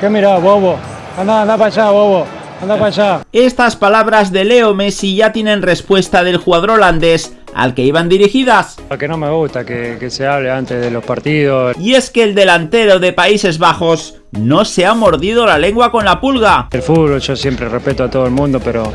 ¿Qué mira, bobo? Anda, anda para allá, bobo. Anda para allá. Estas palabras de Leo Messi ya tienen respuesta del jugador holandés al que iban dirigidas. Que no me gusta que, que se hable antes de los partidos. Y es que el delantero de Países Bajos no se ha mordido la lengua con la pulga. El fútbol yo siempre respeto a todo el mundo, pero,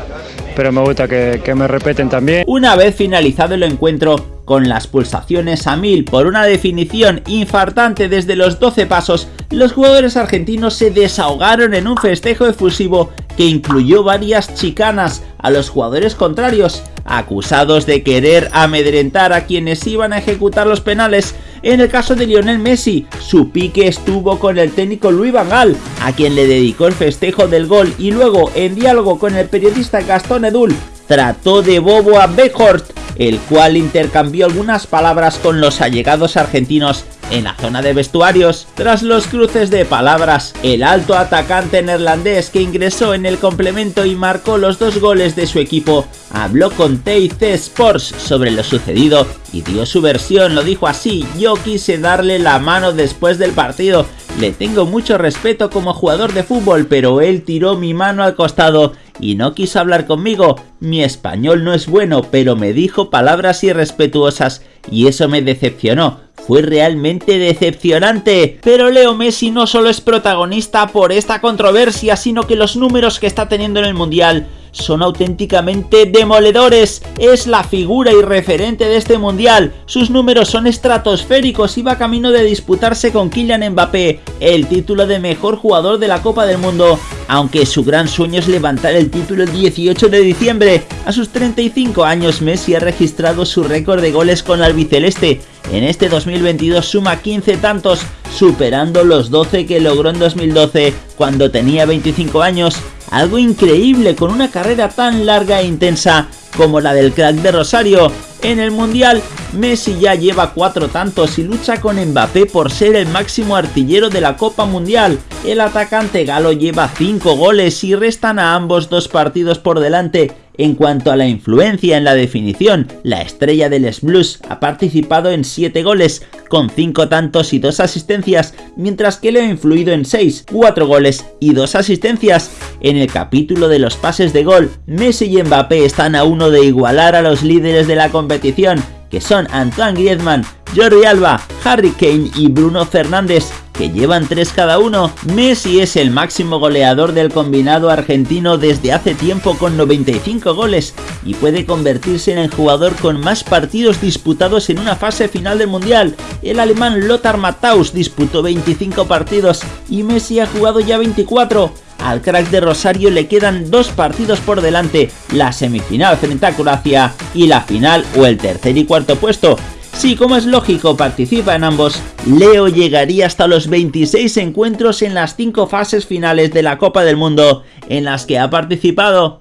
pero me gusta que, que me respeten también. Una vez finalizado el encuentro, con las pulsaciones a mil por una definición infartante desde los 12 pasos, los jugadores argentinos se desahogaron en un festejo efusivo que incluyó varias chicanas a los jugadores contrarios, acusados de querer amedrentar a quienes iban a ejecutar los penales. En el caso de Lionel Messi, su pique estuvo con el técnico Luis Van Gaal, a quien le dedicó el festejo del gol y luego, en diálogo con el periodista Gastón Edul, trató de bobo a Beckhorst el cual intercambió algunas palabras con los allegados argentinos en la zona de vestuarios. Tras los cruces de palabras, el alto atacante neerlandés que ingresó en el complemento y marcó los dos goles de su equipo, habló con TIC Sports sobre lo sucedido y dio su versión, lo dijo así, yo quise darle la mano después del partido, le tengo mucho respeto como jugador de fútbol, pero él tiró mi mano al costado y no quiso hablar conmigo. Mi español no es bueno, pero me dijo palabras irrespetuosas y eso me decepcionó. Fue realmente decepcionante. Pero Leo Messi no solo es protagonista por esta controversia, sino que los números que está teniendo en el Mundial son auténticamente demoledores. Es la figura y referente de este mundial. Sus números son estratosféricos y va camino de disputarse con Kylian Mbappé el título de mejor jugador de la Copa del Mundo. Aunque su gran sueño es levantar el título el 18 de diciembre. A sus 35 años Messi ha registrado su récord de goles con la albiceleste. En este 2022 suma 15 tantos, superando los 12 que logró en 2012 cuando tenía 25 años algo increíble con una carrera tan larga e intensa como la del crack de Rosario. En el Mundial, Messi ya lleva cuatro tantos y lucha con Mbappé por ser el máximo artillero de la Copa Mundial. El atacante galo lleva 5 goles y restan a ambos dos partidos por delante en cuanto a la influencia en la definición, la estrella del Blues ha participado en 7 goles, con 5 tantos y 2 asistencias, mientras que le ha influido en 6, 4 goles y 2 asistencias. En el capítulo de los pases de gol, Messi y Mbappé están a uno de igualar a los líderes de la competición, que son Antoine Griezmann, Jordi Alba, Harry Kane y Bruno Fernández, que llevan tres cada uno. Messi es el máximo goleador del combinado argentino desde hace tiempo con 95 goles y puede convertirse en el jugador con más partidos disputados en una fase final del Mundial. El alemán Lothar Matthaus disputó 25 partidos y Messi ha jugado ya 24. Al crack de Rosario le quedan dos partidos por delante, la semifinal frente a Croacia y la final o el tercer y cuarto puesto. Si como es lógico participa en ambos, Leo llegaría hasta los 26 encuentros en las 5 fases finales de la Copa del Mundo en las que ha participado.